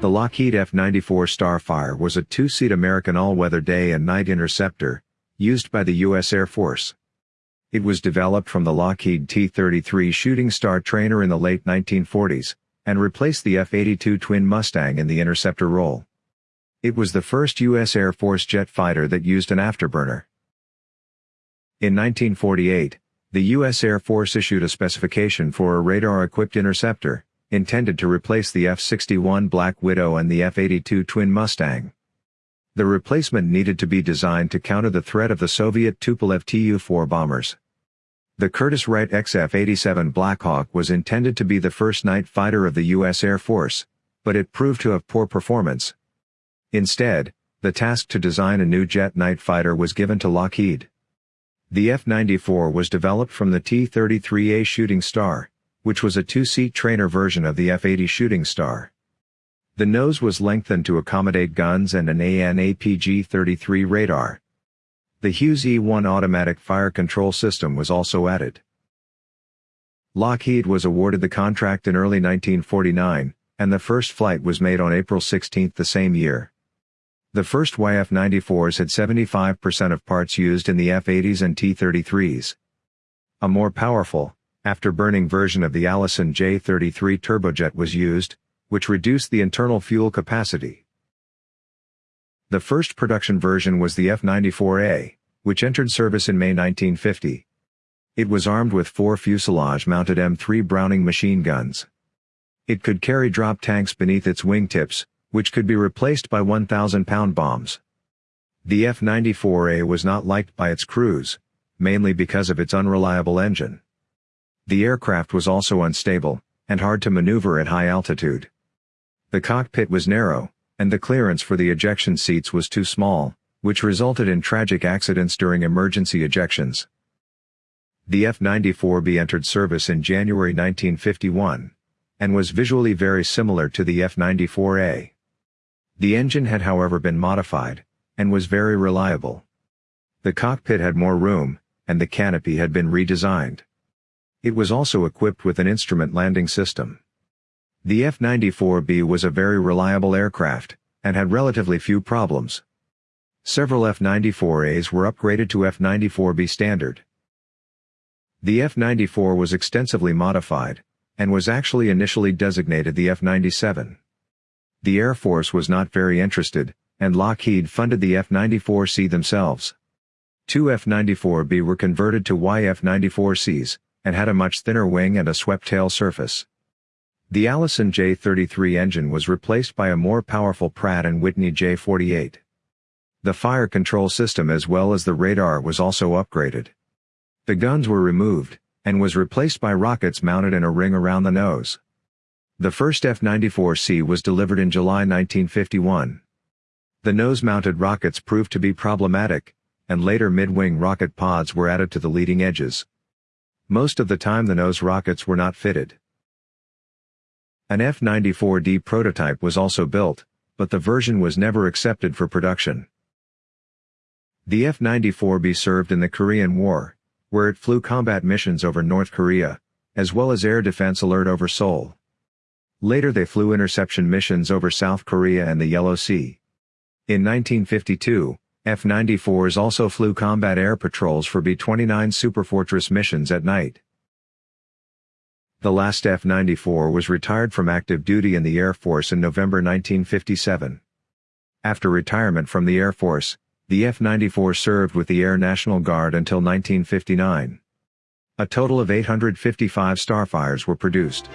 The Lockheed F-94 Starfire was a two-seat American all-weather day and night interceptor, used by the U.S. Air Force. It was developed from the Lockheed T-33 Shooting Star trainer in the late 1940s, and replaced the F-82 Twin Mustang in the interceptor role. It was the first U.S. Air Force jet fighter that used an afterburner. In 1948, the U.S. Air Force issued a specification for a radar-equipped interceptor, intended to replace the F-61 Black Widow and the F-82 Twin Mustang. The replacement needed to be designed to counter the threat of the Soviet Tupolev Tu-4 bombers. The Curtiss-Wright XF-87 Blackhawk was intended to be the first night fighter of the U.S. Air Force, but it proved to have poor performance. Instead, the task to design a new jet night fighter was given to Lockheed. The F-94 was developed from the T-33A Shooting Star, which was a two-seat trainer version of the F-80 Shooting Star. The nose was lengthened to accommodate guns and an AN/APG-33 radar. The Hughes E-1 automatic fire control system was also added. Lockheed was awarded the contract in early 1949, and the first flight was made on April 16 the same year. The first YF-94s had 75% of parts used in the F-80s and T-33s. A more powerful, afterburning version of the Allison J-33 turbojet was used, which reduced the internal fuel capacity. The first production version was the F-94A, which entered service in May 1950. It was armed with four fuselage-mounted M3 Browning machine guns. It could carry drop tanks beneath its wingtips, which could be replaced by 1,000-pound bombs. The F-94A was not liked by its crews, mainly because of its unreliable engine. The aircraft was also unstable, and hard to maneuver at high altitude. The cockpit was narrow, and the clearance for the ejection seats was too small, which resulted in tragic accidents during emergency ejections. The F-94B entered service in January 1951, and was visually very similar to the F-94A. The engine had however been modified, and was very reliable. The cockpit had more room, and the canopy had been redesigned. It was also equipped with an instrument landing system. The F-94B was a very reliable aircraft, and had relatively few problems. Several F-94As were upgraded to F-94B standard. The F-94 was extensively modified, and was actually initially designated the F-97. The Air Force was not very interested, and Lockheed funded the F-94C themselves. Two F-94B were converted to YF-94Cs, and had a much thinner wing and a swept tail surface. The Allison J-33 engine was replaced by a more powerful Pratt & Whitney J-48. The fire control system as well as the radar was also upgraded. The guns were removed, and was replaced by rockets mounted in a ring around the nose. The first F-94C was delivered in July 1951. The nose-mounted rockets proved to be problematic, and later mid-wing rocket pods were added to the leading edges. Most of the time the nose rockets were not fitted. An F-94D prototype was also built, but the version was never accepted for production. The F-94B served in the Korean War, where it flew combat missions over North Korea, as well as air defense alert over Seoul. Later they flew interception missions over South Korea and the Yellow Sea. In 1952, F-94s also flew combat air patrols for B-29 Superfortress missions at night. The last F-94 was retired from active duty in the Air Force in November 1957. After retirement from the Air Force, the F-94 served with the Air National Guard until 1959. A total of 855 Starfires were produced.